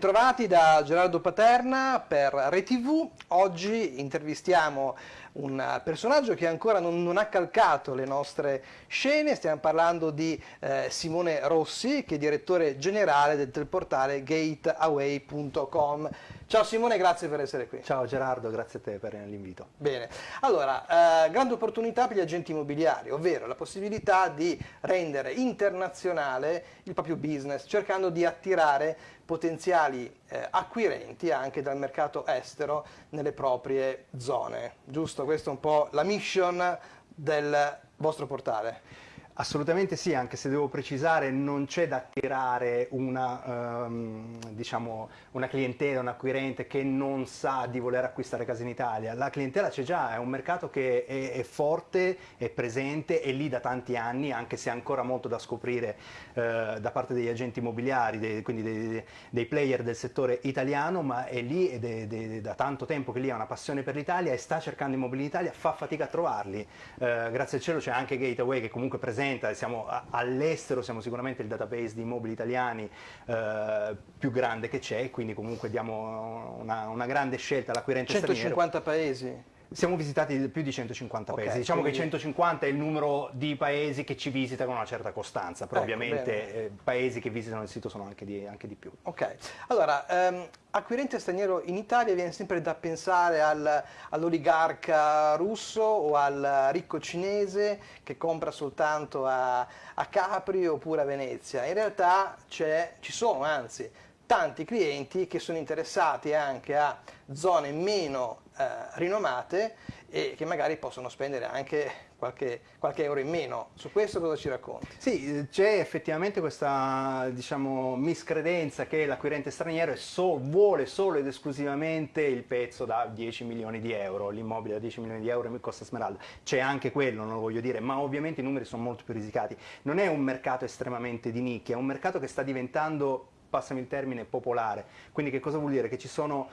Bentrovati da Gerardo Paterna per ReTV. Oggi intervistiamo un personaggio che ancora non, non, ha calcato le nostre scene, stiamo parlando di eh, Simone Rossi che è direttore generale del portale gateaway.com. Ciao Simone, grazie per essere qui. Ciao Gerardo, grazie a te per l'invito. Bene, allora, eh, grande opportunità per gli agenti immobiliari, ovvero la possibilità di rendere internazionale il proprio business, cercando di attirare potenziali eh, acquirenti anche dal mercato estero nelle proprie zone. Giusto? Questa è un po' la mission del vostro portale. Assolutamente sì, anche se devo precisare non c'è da attirare una, um, diciamo, una, clientela, un acquirente che non sa di voler acquistare case in Italia. La clientela c'è già, è un mercato che è, è, forte, è presente, è lì da tanti anni, anche se ha ancora molto da scoprire uh, da parte degli agenti immobiliari, dei, quindi dei, dei, player del settore italiano, ma è lì ed è, è, da tanto tempo che lì ha una passione per l'Italia e sta cercando immobili in Italia, fa fatica a trovarli. Uh, grazie al cielo c'è anche Gateway che comunque è rappresenta, siamo all'estero, siamo sicuramente il database di immobili italiani eh, più grande che c'è, quindi comunque diamo una, una grande scelta all'acquirente 150 paesi? Siamo visitati più di 150 okay, paesi, diciamo quindi... che 150 è il numero di paesi che ci visita con una certa costanza, però ecco, ovviamente eh, paesi che visitano il sito sono anche di, anche di più. Ok, allora, ehm, acquirente straniero in Italia viene sempre da pensare al, all'oligarca russo o al ricco cinese che compra soltanto a, a Capri oppure a Venezia, in realtà ci sono anzi tanti clienti che sono interessati anche a zone meno eh, rinomate e che magari possono spendere anche qualche, qualche, euro in meno. Su questo cosa ci racconti? Sì, c'è effettivamente questa diciamo, miscredenza che l'acquirente straniero so, vuole solo ed esclusivamente il pezzo da 10 milioni di euro, l'immobile da 10 milioni di euro mi costa Smeralda. C'è anche quello, non lo voglio dire, ma ovviamente i numeri sono molto più risicati. Non è un mercato estremamente di nicchia, è un mercato che sta diventando passami il termine, popolare. Quindi che cosa vuol dire? Che ci sono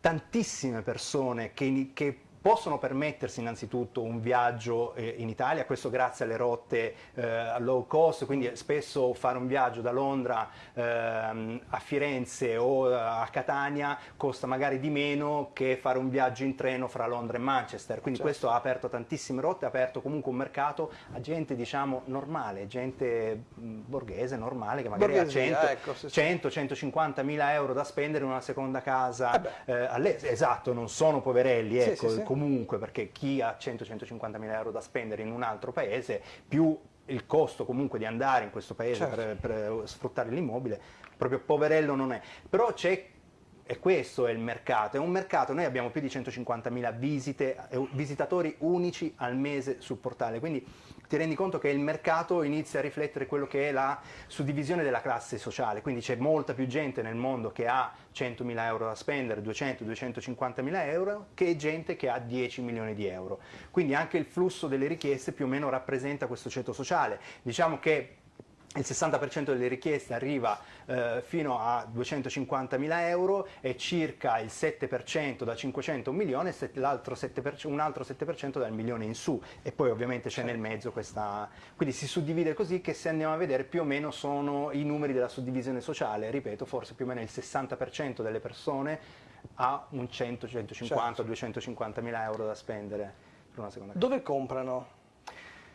tantissime persone che, che possono permettersi innanzitutto un viaggio eh, in Italia, questo grazie alle rotte eh, low cost, quindi spesso fare un viaggio da Londra ehm, a Firenze o a Catania costa magari di meno che fare un viaggio in treno fra Londra e Manchester, quindi certo. questo ha aperto tantissime rotte, ha aperto comunque un mercato a gente diciamo normale, gente borghese, normale, che magari Borghesia, ha 100, ecco, sì, 100 150 mila euro da spendere in una seconda casa, eh, esatto, non sono poverelli, ecco, sì, sì, comunque perché chi ha 100-150 mila euro da spendere in un altro paese, più il costo comunque di andare in questo paese certo. per, per sfruttare l'immobile, proprio poverello non è. Però c'è e questo è il mercato, è un mercato, noi abbiamo più di 150.000 visite, eh, visitatori unici al mese sul portale, quindi ti rendi conto che il mercato inizia a riflettere quello che è la suddivisione della classe sociale, quindi c'è molta più gente nel mondo che ha 100.000 euro da spendere, 200-250.000 euro, che gente che ha 10 milioni di euro. Quindi anche il flusso delle richieste più o meno rappresenta questo ceto sociale. Diciamo che il 60% delle richieste arriva eh, fino a 250.000 euro e circa il 7% da 500 a un milione e un altro 7% dal milione in su e poi ovviamente c'è nel mezzo questa... quindi si suddivide così che se andiamo a vedere più o meno sono i numeri della suddivisione sociale, ripeto forse più o meno il 60% delle persone ha un 100, 150, certo. 250.000 euro da spendere per una seconda casa. Dove comprano?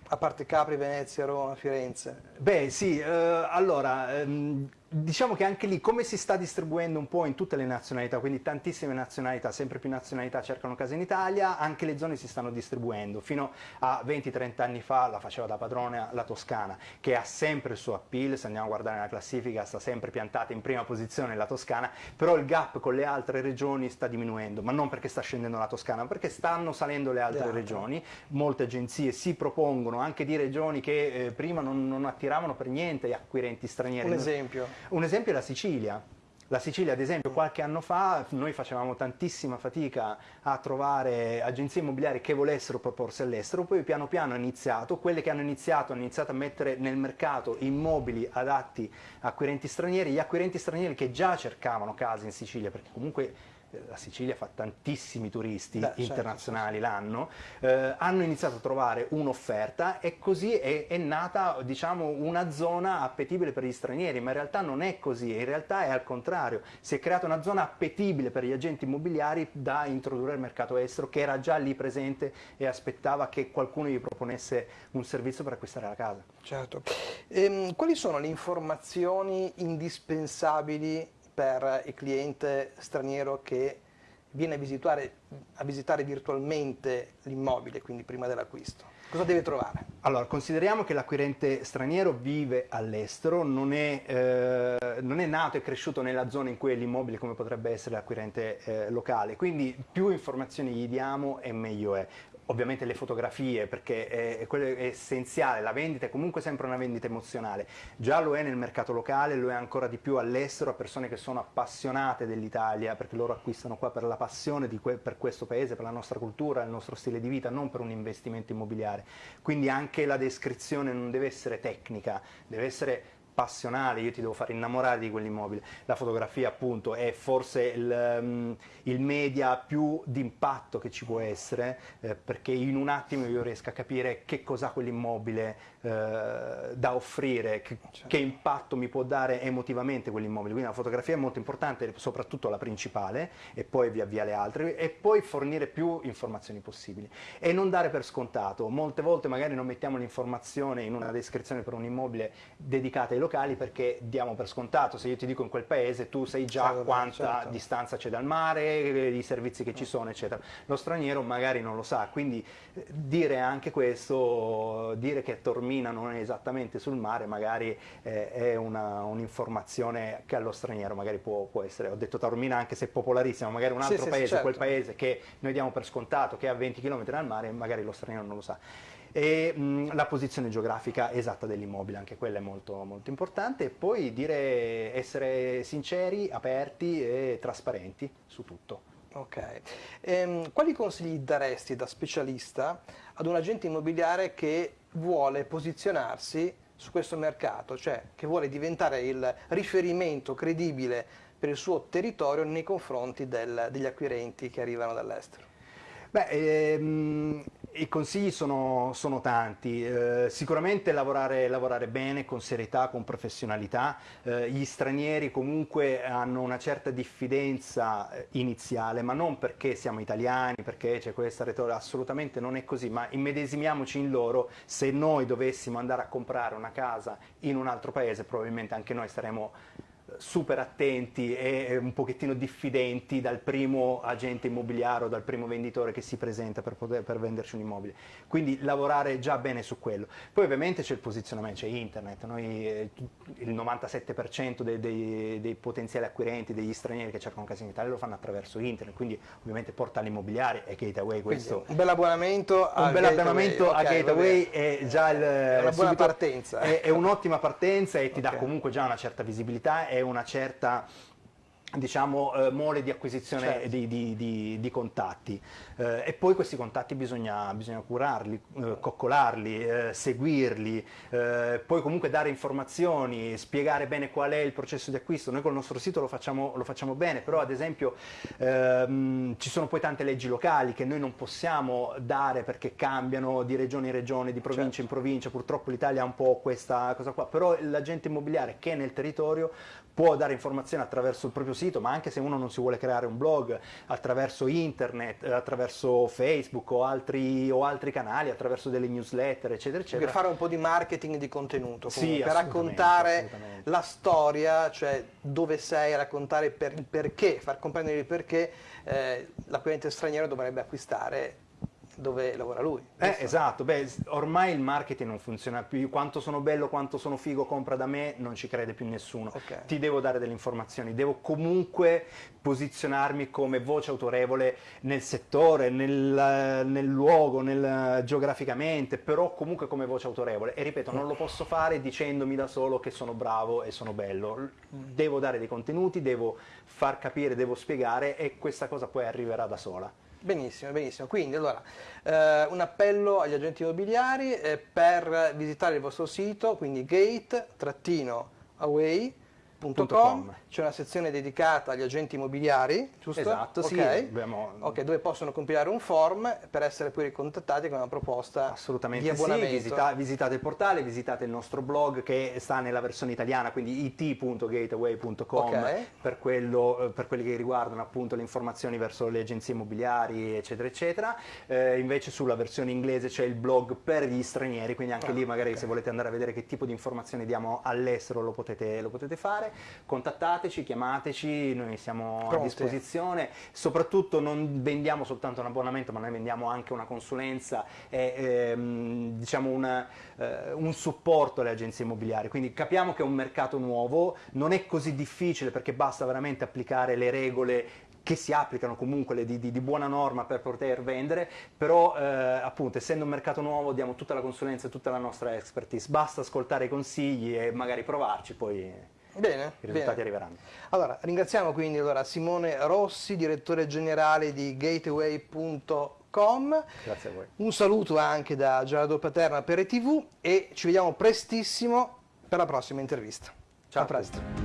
A parte Capri, Venezia, Roma, Firenze. Beh sì, eh, allora, ehm, diciamo che anche lì come si sta distribuendo un po' in tutte le nazionalità, quindi tantissime nazionalità, sempre più nazionalità cercano case in Italia, anche le zone si stanno distribuendo. Fino a 20-30 anni fa la faceva da padrone la Toscana, che ha sempre il suo appeal, se andiamo a guardare la classifica sta sempre piantata in prima posizione la Toscana, però il gap con le altre regioni sta diminuendo, ma non perché sta scendendo la Toscana, ma perché stanno salendo le altre le regioni. Molte agenzie si propongono anche di regioni che eh, prima non, non attiravano per niente gli acquirenti stranieri. Un esempio? Un esempio è la Sicilia. La Sicilia, ad esempio, qualche anno fa noi facevamo tantissima fatica a trovare agenzie immobiliari che volessero proporsi all'estero, poi piano piano ha iniziato, quelle che hanno iniziato hanno iniziato a mettere nel mercato immobili adatti a acquirenti stranieri, gli acquirenti stranieri che già cercavano case in Sicilia, perché comunque la Sicilia fa tantissimi turisti Beh, certo, internazionali l'anno, eh, hanno iniziato a trovare un'offerta e così è, è nata diciamo, una zona appetibile per gli stranieri, ma in realtà non è così, in realtà è al contrario, si è creata una zona appetibile per gli agenti immobiliari da introdurre al mercato estero che era già lì presente e aspettava che qualcuno gli proponesse un servizio per acquistare la casa. Certo. Ehm, quali sono le informazioni indispensabili per il cliente straniero che viene a visitare, a visitare virtualmente l'immobile, quindi prima dell'acquisto? Cosa deve trovare? Allora, consideriamo che l'acquirente straniero vive all'estero, non, eh, non, è nato e cresciuto nella zona in cui è l'immobile come potrebbe essere l'acquirente eh, locale, quindi più informazioni gli diamo e meglio è ovviamente le fotografie perché è, è, essenziale, la vendita è comunque sempre una vendita emozionale, già lo è nel mercato locale, lo è ancora di più all'estero a persone che sono appassionate dell'Italia perché loro acquistano qua per la passione que per questo paese, per la nostra cultura, il nostro stile di vita, non per un investimento immobiliare, quindi anche la descrizione non deve essere tecnica, deve essere passionale, io ti devo fare innamorare di quell'immobile. La fotografia appunto è forse il, um, il media più d'impatto che ci può essere, eh, perché in un attimo io riesco a capire che cos'ha quell'immobile eh, da offrire, che, certo. che, impatto mi può dare emotivamente quell'immobile. Quindi la fotografia è molto importante, soprattutto la principale, e poi via via le altre, e poi fornire più informazioni possibili. E non dare per scontato, molte volte magari non mettiamo l'informazione in una descrizione per un immobile dedicata ai locali perché diamo per scontato, se io ti dico in quel paese tu sai già certo, quanta certo. distanza c'è dal mare, i servizi che ci sono eccetera. Lo straniero magari non lo sa, quindi eh, dire anche questo, dire che Tormina non è esattamente sul mare magari eh, è un'informazione un che allo straniero magari può, può, essere, ho detto Taormina anche se è popolarissima, magari un altro sì, paese, sì, certo. quel paese che noi diamo per scontato che è a 20 km dal mare magari lo straniero non lo sa e mh, la posizione geografica esatta dell'immobile, anche quella è molto, molto importante, e poi dire essere sinceri, aperti e trasparenti su tutto. Ok, ehm, quali consigli daresti da specialista ad un agente immobiliare che vuole posizionarsi su questo mercato, cioè che vuole diventare il riferimento credibile per il suo territorio nei confronti del, degli acquirenti che arrivano dall'estero? Beh, ehm, i consigli sono, sono tanti, eh, sicuramente lavorare, lavorare, bene, con serietà, con professionalità, eh, gli stranieri comunque hanno una certa diffidenza eh, iniziale, ma non perché siamo italiani, perché c'è questa retorica, assolutamente non è così, ma immedesimiamoci in loro, se noi dovessimo andare a comprare una casa in un altro paese probabilmente anche noi saremmo super attenti e un pochettino diffidenti dal primo agente immobiliare o dal primo venditore che si presenta per, poter, per venderci un immobile. Quindi lavorare già bene su quello. Poi ovviamente c'è il posizionamento, c'è internet, Noi, eh, il 97% dei, dei, dei, potenziali acquirenti, degli stranieri che cercano casa in Italia lo fanno attraverso internet, quindi ovviamente portali immobiliari e Gateway questo... Quindi, un bel abbonamento a un bel abbonamento okay, a Gateway è già il, è una buona partenza. È, è un'ottima partenza e ti okay. dà comunque già una certa visibilità e una certa diciamo, eh, mole di acquisizione certo. di, di, di, di, contatti eh, e poi questi contatti bisogna, bisogna curarli, eh, coccolarli, eh, seguirli, eh, poi comunque dare informazioni, spiegare bene qual è il processo di acquisto. Noi col nostro sito lo facciamo, lo facciamo bene, però ad esempio ehm, ci sono poi tante leggi locali che noi non possiamo dare perché cambiano di regione in regione, di provincia certo. in provincia, purtroppo l'Italia ha un po' questa cosa qua, però l'agente immobiliare che è nel territorio può dare informazioni attraverso il proprio sito, ma anche se uno non si vuole creare un blog, attraverso internet, attraverso Facebook o altri, o altri canali, attraverso delle newsletter, eccetera, eccetera. Per fare un po' di marketing di contenuto, sì, per raccontare la storia, cioè dove sei, raccontare per, il perché, far comprendere il perché eh, l'acquirente straniero dovrebbe acquistare dove lavora lui. Eh, esatto, Beh, ormai il marketing non funziona più, quanto sono bello, quanto sono figo, compra da me, non ci crede più nessuno. Okay. Ti devo dare delle informazioni, devo comunque posizionarmi come voce autorevole nel settore, nel, nel luogo, nel, geograficamente, però comunque come voce autorevole. E ripeto, non lo posso fare dicendomi da solo che sono bravo e sono bello. Devo dare dei contenuti, devo far capire, devo spiegare e questa cosa poi arriverà da sola. Benissimo, benissimo. Quindi allora, eh, un appello agli agenti immobiliari eh, per visitare il vostro sito, quindi gate-away.it gateway.com, c'è una sezione dedicata agli agenti immobiliari, giusto? Esatto, sì. Okay. Abbiamo... ok, dove possono compilare un form per essere poi ricontattati con una proposta Assolutamente di abbonamento. sì, visita, visitate il portale, visitate il nostro blog che sta nella versione italiana, quindi it.gateway.com Ok. per, per quelli che riguardano appunto le informazioni verso le agenzie immobiliari, eccetera, eccetera. Eh, invece sulla versione inglese c'è il blog per gli stranieri, quindi anche Ah, lì magari se volete andare a vedere che tipo di informazioni diamo all'estero lo potete, lo potete fare. Contattateci, chiamateci, noi siamo a Pronti. disposizione. Soprattutto non vendiamo soltanto un abbonamento, ma noi vendiamo anche una consulenza e ehm, diciamo una, eh, un supporto alle agenzie immobiliari. Quindi capiamo che è un mercato nuovo, non è così difficile perché basta veramente applicare le regole che si applicano comunque le di, di- di buona norma per poter vendere, però eh, appunto essendo un mercato nuovo diamo tutta la consulenza e tutta la nostra expertise, basta ascoltare i consigli e magari provarci, poi i Bene, risultati bene. arriveranno. Allora, ringraziamo quindi allora, Simone Rossi, direttore generale di gateway.com. Grazie a voi. Un saluto anche da Gerardo Paterna per ETV e ci vediamo prestissimo per la prossima intervista. Ciao a presto.